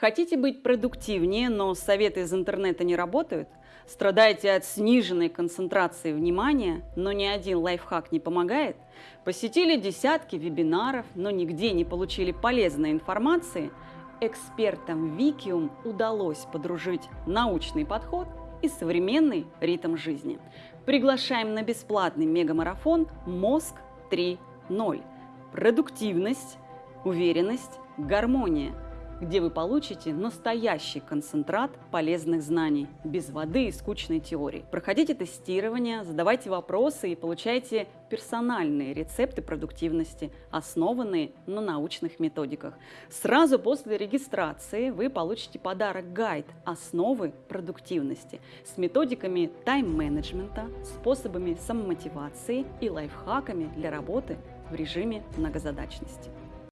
Хотите быть продуктивнее, но советы из интернета не работают? Страдаете от сниженной концентрации внимания, но ни один лайфхак не помогает? Посетили десятки вебинаров, но нигде не получили полезной информации? Экспертам Викиум удалось подружить научный подход и современный ритм жизни. Приглашаем на бесплатный мегамарафон «Мозг 3.0». Продуктивность, уверенность, гармония – где вы получите настоящий концентрат полезных знаний, без воды и скучной теории. Проходите тестирование, задавайте вопросы и получайте персональные рецепты продуктивности, основанные на научных методиках. Сразу после регистрации вы получите подарок-гайд «Основы продуктивности» с методиками тайм-менеджмента, способами самомотивации и лайфхаками для работы в режиме многозадачности.